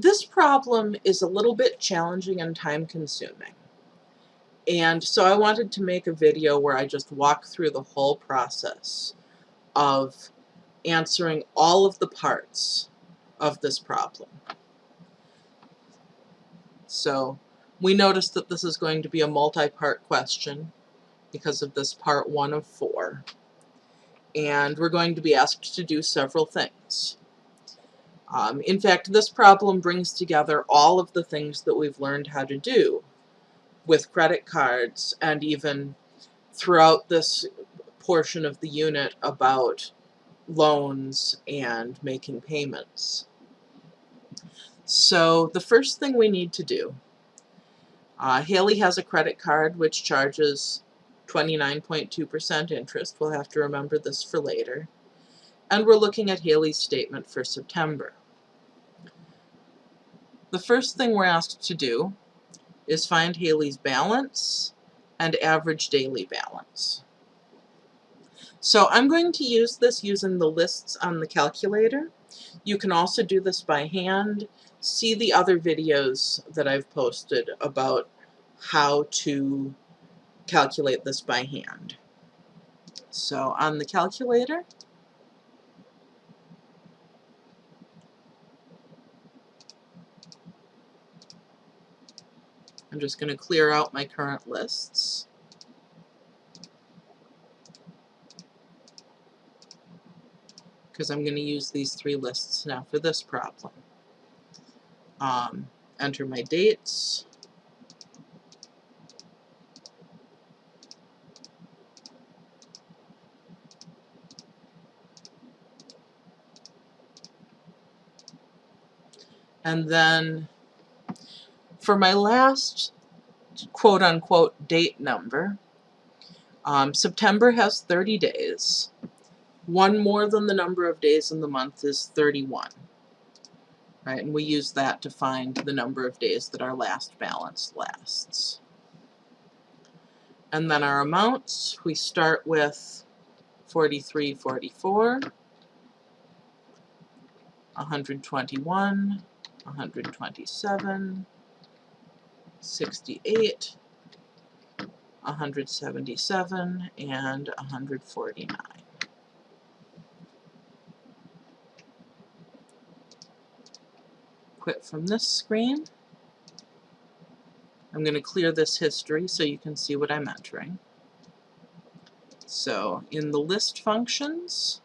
This problem is a little bit challenging and time consuming. And so I wanted to make a video where I just walk through the whole process of answering all of the parts of this problem. So we noticed that this is going to be a multi-part question because of this part one of four. And we're going to be asked to do several things. Um, in fact, this problem brings together all of the things that we've learned how to do with credit cards and even throughout this portion of the unit about loans and making payments. So the first thing we need to do, uh, Haley has a credit card which charges 29.2% interest. We'll have to remember this for later. And we're looking at Haley's statement for September. The first thing we're asked to do is find Haley's balance and average daily balance. So I'm going to use this using the lists on the calculator. You can also do this by hand. See the other videos that I've posted about how to calculate this by hand. So on the calculator, I'm just going to clear out my current lists. Because I'm going to use these three lists now for this problem. Um, enter my dates. And then for my last quote-unquote date number, um, September has 30 days. One more than the number of days in the month is 31. Right, and we use that to find the number of days that our last balance lasts. And then our amounts, we start with 43, 44, 121, 127, 68, 177, and 149. Quit from this screen. I'm going to clear this history so you can see what I'm entering. So in the list functions,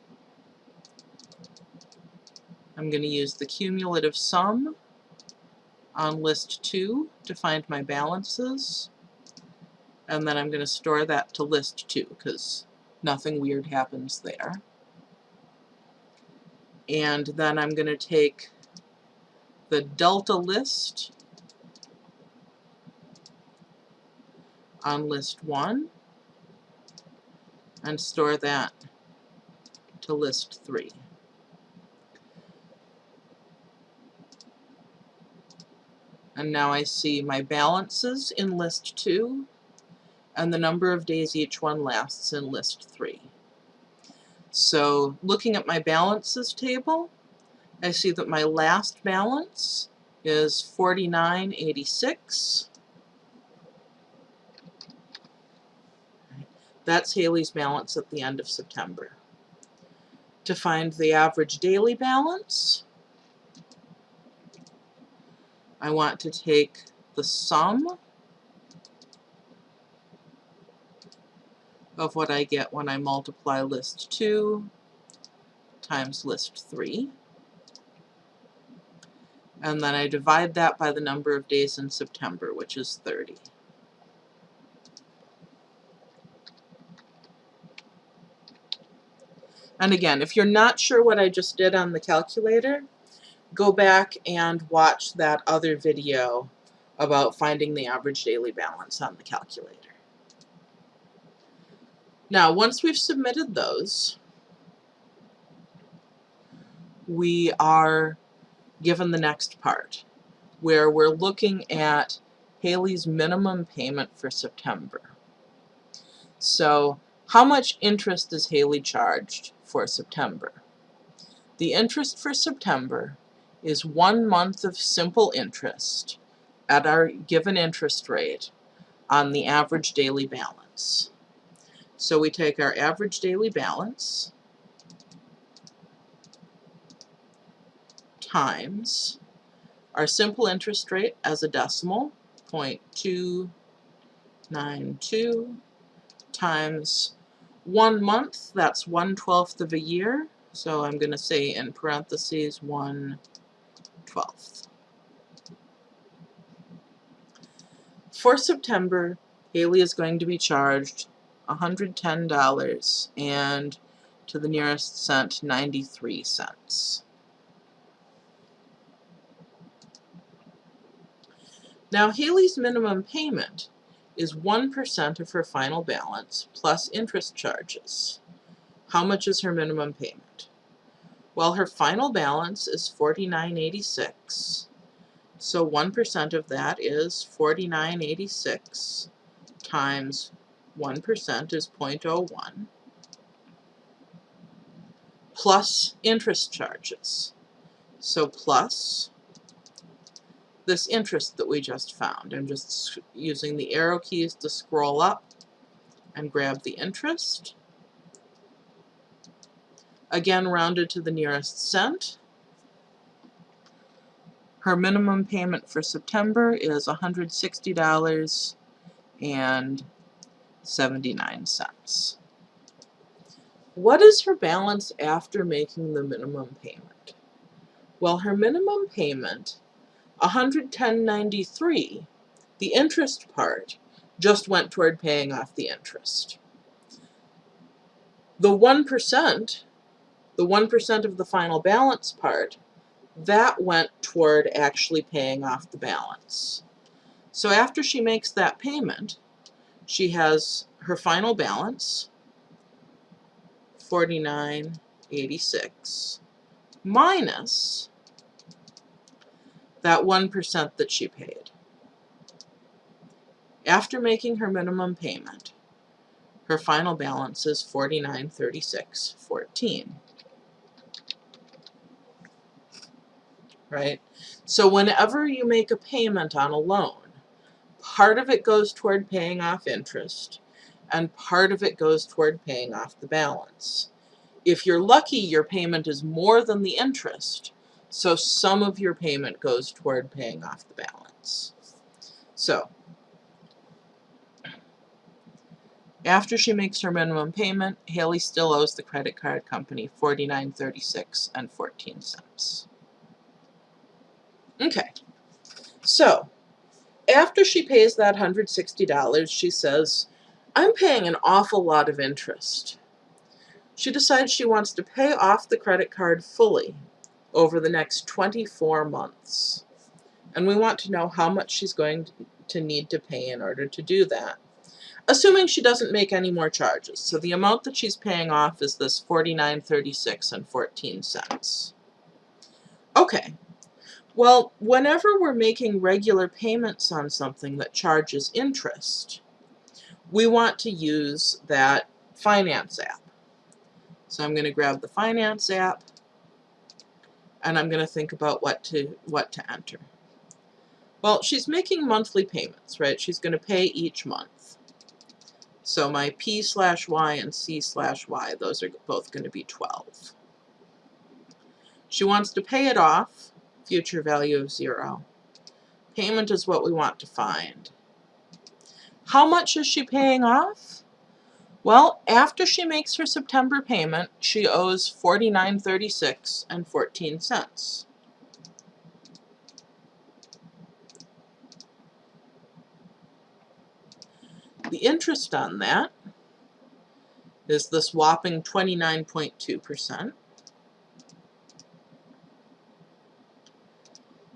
I'm going to use the cumulative sum on list 2 to find my balances and then I'm going to store that to list 2 because nothing weird happens there. And then I'm going to take the delta list on list 1 and store that to list 3. And now I see my balances in list 2 and the number of days each one lasts in list 3. So looking at my balances table, I see that my last balance is 49.86. That's Haley's balance at the end of September. To find the average daily balance, I want to take the sum of what I get when I multiply list 2 times list 3. And then I divide that by the number of days in September, which is 30. And again, if you're not sure what I just did on the calculator, go back and watch that other video about finding the average daily balance on the calculator. Now, once we've submitted those, we are given the next part, where we're looking at Haley's minimum payment for September. So, how much interest is Haley charged for September? The interest for September is one month of simple interest at our given interest rate on the average daily balance. So we take our average daily balance times our simple interest rate as a decimal, 0.292 times one month, that's one twelfth of a year. So I'm going to say in parentheses one twelfth. For September, Haley is going to be charged $110 and to the nearest cent 93 cents. Now Haley's minimum payment is 1% of her final balance plus interest charges. How much is her minimum payment? Well, her final balance is 49.86. So 1% of that is 49.86 times 1% is 0.01 plus interest charges. So plus this interest that we just found. I'm just using the arrow keys to scroll up and grab the interest. Again, rounded to the nearest cent. Her minimum payment for September is $160 and 79 cents. What is her balance after making the minimum payment? Well, her minimum payment 110.93, the interest part, just went toward paying off the interest. The 1%, the 1% of the final balance part, that went toward actually paying off the balance. So after she makes that payment, she has her final balance, 49.86, minus that 1% that she paid. After making her minimum payment, her final balance is 49.36.14. Right? So whenever you make a payment on a loan, part of it goes toward paying off interest, and part of it goes toward paying off the balance. If you're lucky, your payment is more than the interest, so some of your payment goes toward paying off the balance. So, after she makes her minimum payment, Haley still owes the credit card company $49.36 and 14 cents. Okay, so after she pays that $160, she says, I'm paying an awful lot of interest. She decides she wants to pay off the credit card fully over the next 24 months. And we want to know how much she's going to need to pay in order to do that. Assuming she doesn't make any more charges. So the amount that she's paying off is this 49.36 and 14 cents. Okay. Well, whenever we're making regular payments on something that charges interest, we want to use that finance app. So I'm going to grab the finance app and I'm going to think about what to what to enter. Well, she's making monthly payments, right? She's going to pay each month. So my P slash Y and C slash Y, those are both going to be 12. She wants to pay it off, future value of 0. Payment is what we want to find. How much is she paying off? Well, after she makes her September payment, she owes $49.36 and 14 cents. The interest on that is this whopping 29.2%.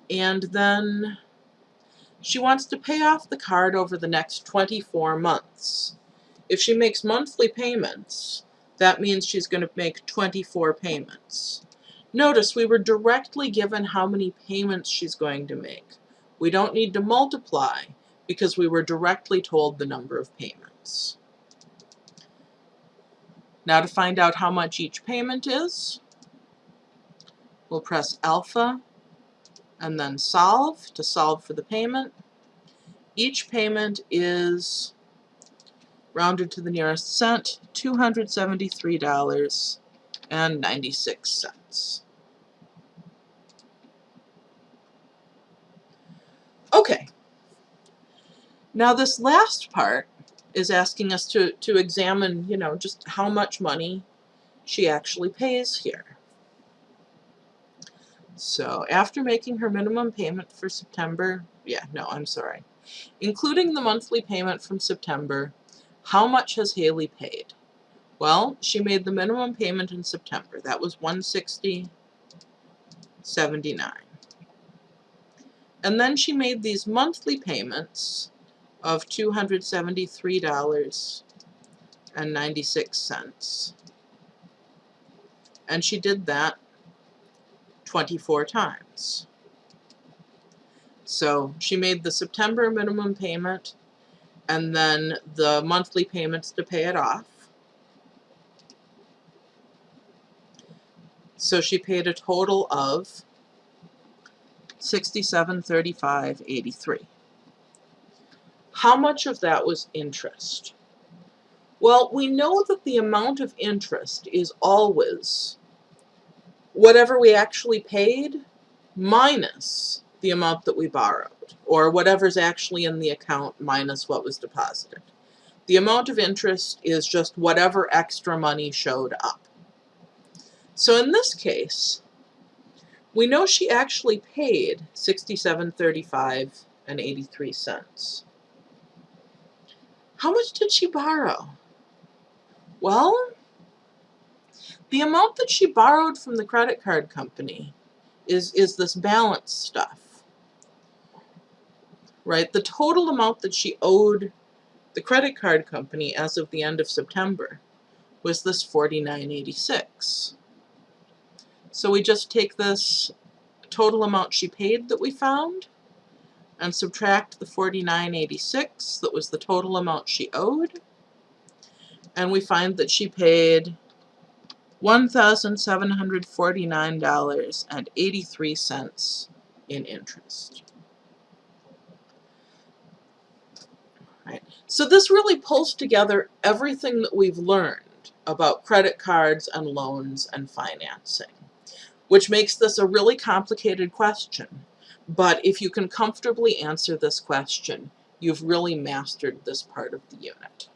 And then she wants to pay off the card over the next 24 months. If she makes monthly payments, that means she's going to make 24 payments. Notice we were directly given how many payments she's going to make. We don't need to multiply because we were directly told the number of payments. Now to find out how much each payment is, we'll press alpha and then solve to solve for the payment. Each payment is rounded to the nearest cent, $273.96. Okay. Now this last part is asking us to, to examine, you know, just how much money she actually pays here. So after making her minimum payment for September, yeah, no, I'm sorry. Including the monthly payment from September, how much has Haley paid? Well, she made the minimum payment in September. That was 160.79. And then she made these monthly payments of $273.96. And she did that 24 times. So she made the September minimum payment and then the monthly payments to pay it off. So she paid a total of 6735.83. How much of that was interest? Well, we know that the amount of interest is always whatever we actually paid minus the amount that we borrowed, or whatever's actually in the account minus what was deposited. The amount of interest is just whatever extra money showed up. So in this case, we know she actually paid 67.35 and 83 cents. How much did she borrow? Well, the amount that she borrowed from the credit card company is, is this balance stuff. Right? The total amount that she owed the credit card company as of the end of September was this 49.86. So we just take this total amount she paid that we found and subtract the 49.86 that was the total amount she owed and we find that she paid $1,749.83 in interest. Right. So this really pulls together everything that we've learned about credit cards and loans and financing, which makes this a really complicated question. But if you can comfortably answer this question, you've really mastered this part of the unit.